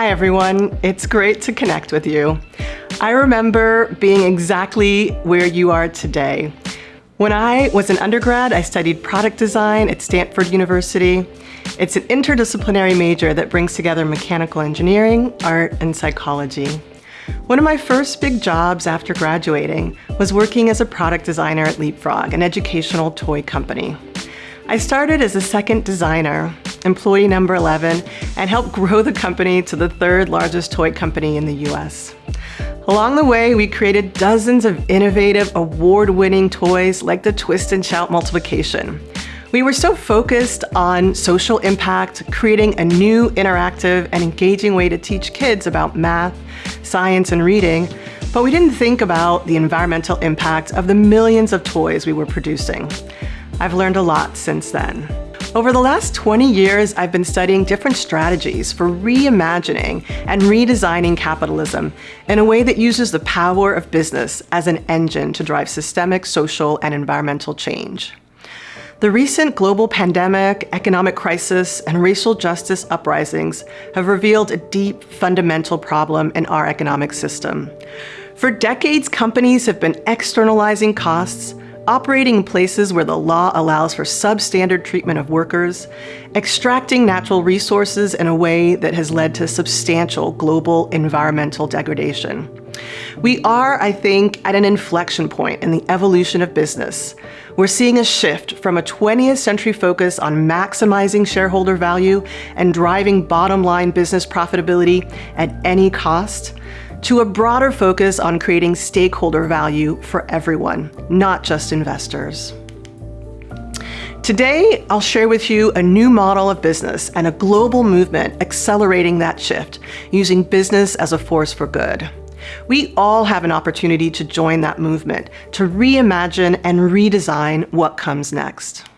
Hi everyone, it's great to connect with you. I remember being exactly where you are today. When I was an undergrad, I studied product design at Stanford University. It's an interdisciplinary major that brings together mechanical engineering, art, and psychology. One of my first big jobs after graduating was working as a product designer at Leapfrog, an educational toy company. I started as a second designer, employee number 11, and helped grow the company to the third largest toy company in the US. Along the way, we created dozens of innovative, award-winning toys like the Twist and Shout Multiplication. We were so focused on social impact, creating a new interactive and engaging way to teach kids about math, science, and reading, but we didn't think about the environmental impact of the millions of toys we were producing. I've learned a lot since then. Over the last 20 years, I've been studying different strategies for reimagining and redesigning capitalism in a way that uses the power of business as an engine to drive systemic, social, and environmental change. The recent global pandemic, economic crisis, and racial justice uprisings have revealed a deep, fundamental problem in our economic system. For decades, companies have been externalizing costs, operating in places where the law allows for substandard treatment of workers, extracting natural resources in a way that has led to substantial global environmental degradation. We are, I think, at an inflection point in the evolution of business. We're seeing a shift from a 20th century focus on maximizing shareholder value and driving bottom line business profitability at any cost to a broader focus on creating stakeholder value for everyone, not just investors. Today, I'll share with you a new model of business and a global movement accelerating that shift, using business as a force for good. We all have an opportunity to join that movement, to reimagine and redesign what comes next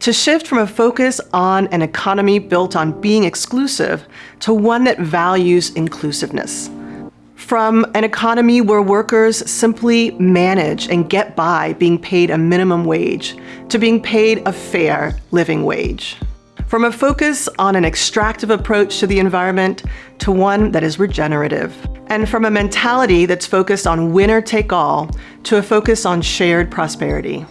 to shift from a focus on an economy built on being exclusive to one that values inclusiveness. From an economy where workers simply manage and get by being paid a minimum wage to being paid a fair living wage. From a focus on an extractive approach to the environment to one that is regenerative. And from a mentality that's focused on winner take all to a focus on shared prosperity.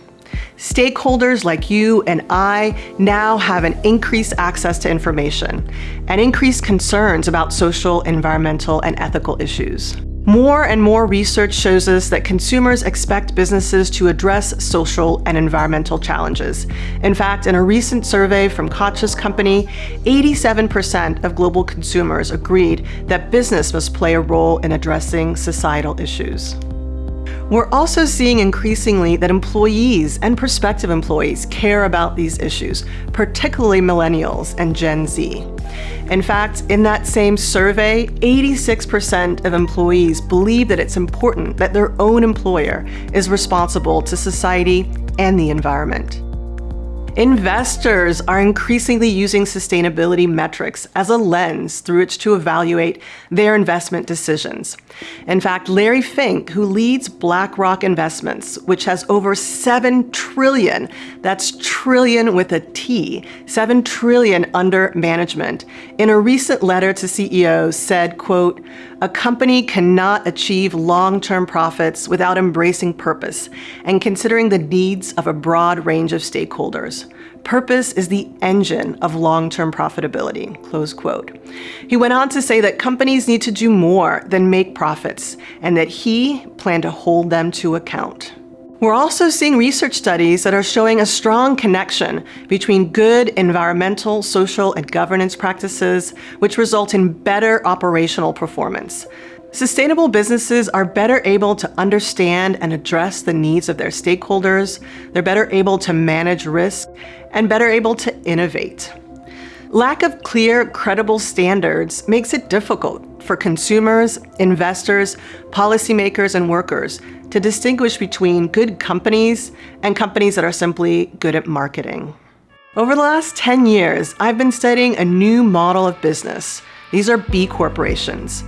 Stakeholders like you and I now have an increased access to information and increased concerns about social, environmental, and ethical issues. More and more research shows us that consumers expect businesses to address social and environmental challenges. In fact, in a recent survey from Koch's company, 87% of global consumers agreed that business must play a role in addressing societal issues. We're also seeing increasingly that employees and prospective employees care about these issues, particularly millennials and Gen Z. In fact, in that same survey, 86% of employees believe that it's important that their own employer is responsible to society and the environment. Investors are increasingly using sustainability metrics as a lens through which to evaluate their investment decisions. In fact, Larry Fink, who leads BlackRock Investments, which has over 7 trillion, that's trillion with a T, 7 trillion under management, in a recent letter to CEOs said, quote, a company cannot achieve long-term profits without embracing purpose and considering the needs of a broad range of stakeholders. Purpose is the engine of long-term profitability, close quote. He went on to say that companies need to do more than make profits and that he planned to hold them to account. We're also seeing research studies that are showing a strong connection between good environmental, social, and governance practices, which result in better operational performance. Sustainable businesses are better able to understand and address the needs of their stakeholders, they're better able to manage risk, and better able to innovate. Lack of clear, credible standards makes it difficult for consumers, investors, policymakers, and workers to distinguish between good companies and companies that are simply good at marketing. Over the last 10 years, I've been studying a new model of business. These are B corporations,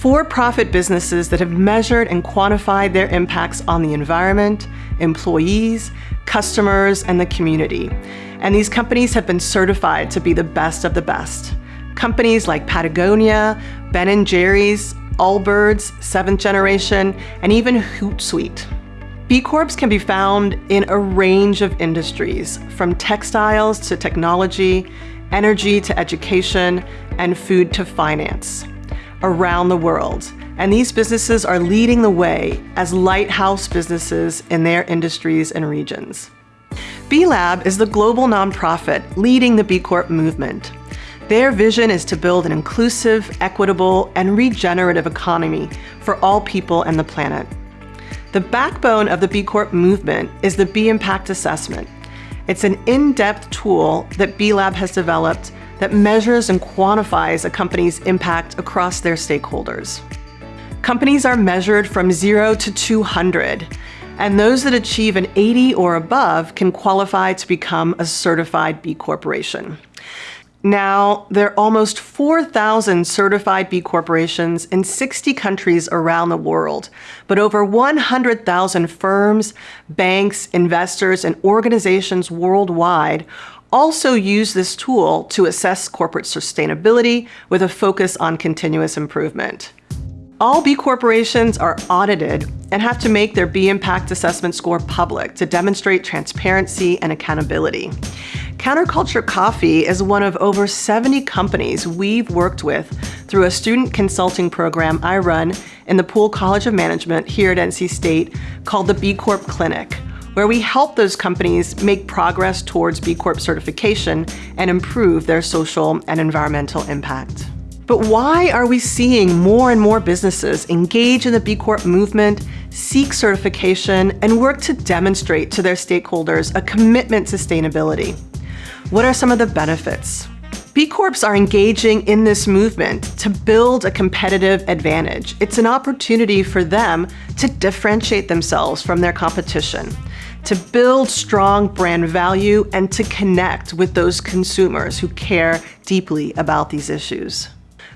for-profit businesses that have measured and quantified their impacts on the environment, employees, customers, and the community. And these companies have been certified to be the best of the best. Companies like Patagonia, Ben & Jerry's, Allbirds, Seventh Generation, and even Hootsuite. B Corps can be found in a range of industries, from textiles to technology, energy to education, and food to finance, around the world. And these businesses are leading the way as lighthouse businesses in their industries and regions. B Lab is the global nonprofit leading the B Corp movement. Their vision is to build an inclusive, equitable, and regenerative economy for all people and the planet. The backbone of the B Corp movement is the B Impact Assessment. It's an in-depth tool that B Lab has developed that measures and quantifies a company's impact across their stakeholders. Companies are measured from 0 to 200, and those that achieve an 80 or above can qualify to become a certified B Corporation. Now, there are almost 4,000 certified B corporations in 60 countries around the world, but over 100,000 firms, banks, investors, and organizations worldwide also use this tool to assess corporate sustainability with a focus on continuous improvement. All B corporations are audited and have to make their B impact assessment score public to demonstrate transparency and accountability. Counterculture Coffee is one of over 70 companies we've worked with through a student consulting program I run in the Poole College of Management here at NC State called the B Corp Clinic, where we help those companies make progress towards B Corp certification and improve their social and environmental impact. But why are we seeing more and more businesses engage in the B Corp movement, seek certification, and work to demonstrate to their stakeholders a commitment to sustainability? What are some of the benefits? B Corps are engaging in this movement to build a competitive advantage. It's an opportunity for them to differentiate themselves from their competition, to build strong brand value, and to connect with those consumers who care deeply about these issues.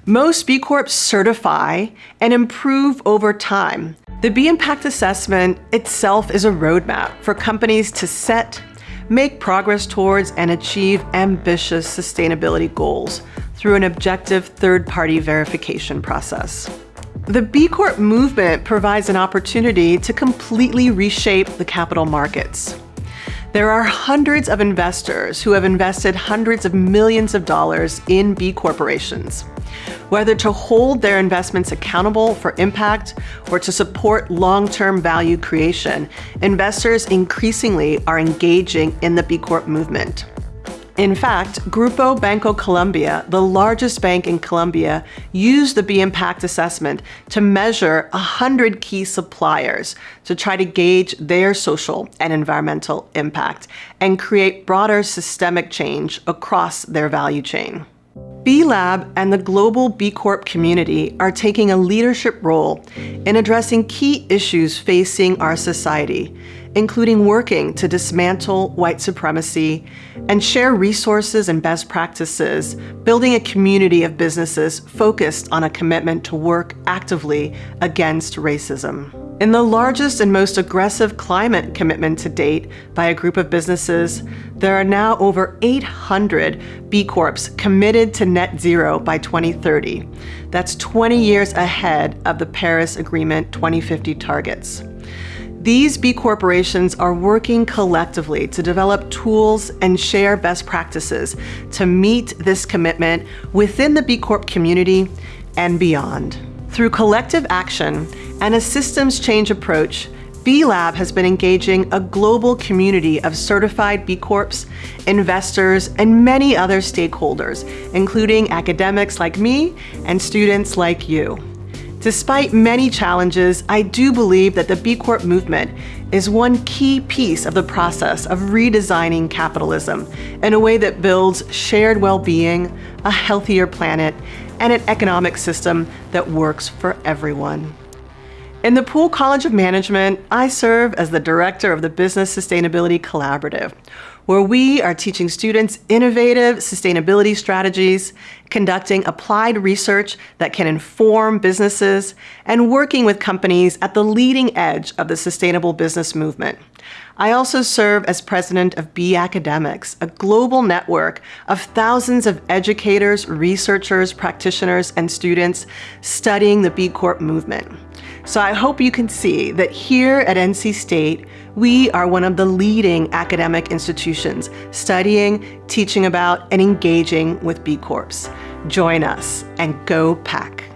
Most B Corps certify and improve over time. The B Impact Assessment itself is a roadmap for companies to set, make progress towards and achieve ambitious sustainability goals through an objective third-party verification process. The B Corp movement provides an opportunity to completely reshape the capital markets. There are hundreds of investors who have invested hundreds of millions of dollars in B corporations. Whether to hold their investments accountable for impact or to support long-term value creation, investors increasingly are engaging in the B Corp movement. In fact, Grupo Bancolombia, the largest bank in Colombia, used the B Impact Assessment to measure 100 key suppliers to try to gauge their social and environmental impact and create broader systemic change across their value chain. B Lab and the global B Corp community are taking a leadership role in addressing key issues facing our society, including working to dismantle white supremacy and share resources and best practices, building a community of businesses focused on a commitment to work actively against racism. In the largest and most aggressive climate commitment to date by a group of businesses, there are now over 800 B Corps committed to net zero by 2030. That's 20 years ahead of the Paris Agreement 2050 targets. These B corporations are working collectively to develop tools and share best practices to meet this commitment within the B Corp community and beyond. Through collective action and a systems change approach, B Lab has been engaging a global community of certified B Corps, investors, and many other stakeholders, including academics like me and students like you. Despite many challenges, I do believe that the B Corp movement is one key piece of the process of redesigning capitalism in a way that builds shared well-being, a healthier planet, and an economic system that works for everyone. In the Poole College of Management, I serve as the director of the Business Sustainability Collaborative, where we are teaching students innovative sustainability strategies, conducting applied research that can inform businesses, and working with companies at the leading edge of the sustainable business movement. I also serve as president of B Academics, a global network of thousands of educators, researchers, practitioners, and students studying the B Corp movement. So I hope you can see that here at NC State, we are one of the leading academic institutions studying, teaching about, and engaging with B Corps. Join us and go pack.